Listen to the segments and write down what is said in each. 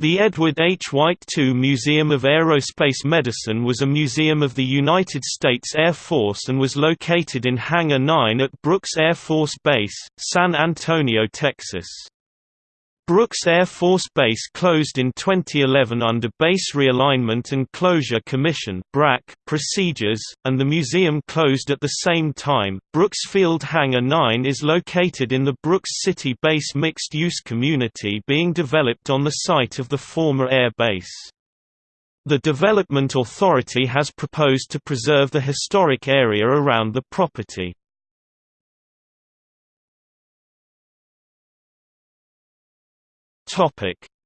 The Edward H. White II Museum of Aerospace Medicine was a museum of the United States Air Force and was located in Hangar 9 at Brooks Air Force Base, San Antonio, Texas. Brooks Air Force Base closed in 2011 under Base Realignment and Closure Commission procedures, and the museum closed at the same time. Brooks Field Hangar 9 is located in the Brooks City Base mixed-use community being developed on the site of the former air base. The Development Authority has proposed to preserve the historic area around the property.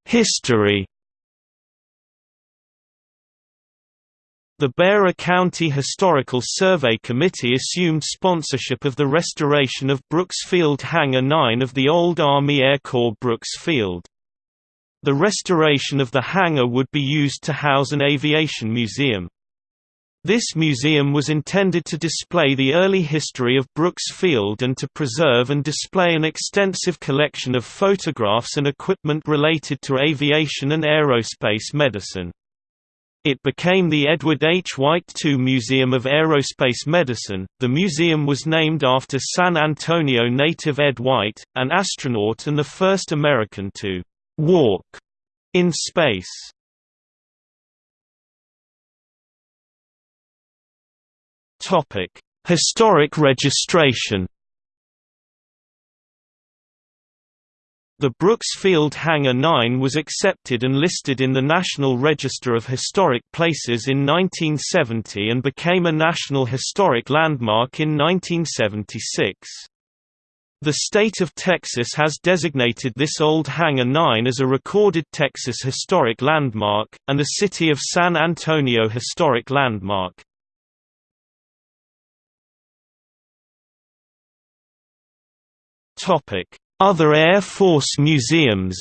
History The Bexar County Historical Survey Committee assumed sponsorship of the restoration of Brooks Field Hangar 9 of the old Army Air Corps Brooks Field. The restoration of the hangar would be used to house an aviation museum. This museum was intended to display the early history of Brooks Field and to preserve and display an extensive collection of photographs and equipment related to aviation and aerospace medicine. It became the Edward H. White II Museum of Aerospace Medicine. The museum was named after San Antonio native Ed White, an astronaut and the first American to walk in space. Topic: Historic registration. The Brooks Field Hangar 9 was accepted and listed in the National Register of Historic Places in 1970 and became a National Historic Landmark in 1976. The state of Texas has designated this old Hangar 9 as a recorded Texas Historic Landmark, and the City of San Antonio Historic Landmark. Other Air Force museums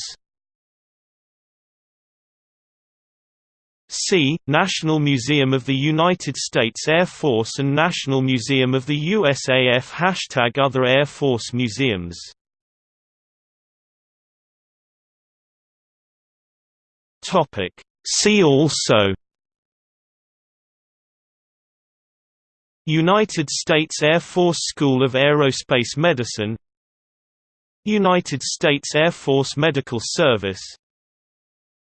See, National Museum of the United States Air Force and National Museum of the USAF Hashtag Other Air Force museums. See also United States Air Force School of Aerospace Medicine United States Air Force Medical Service.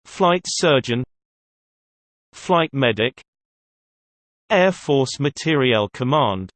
Flight Surgeon. Flight Medic. Air Force Materiel Command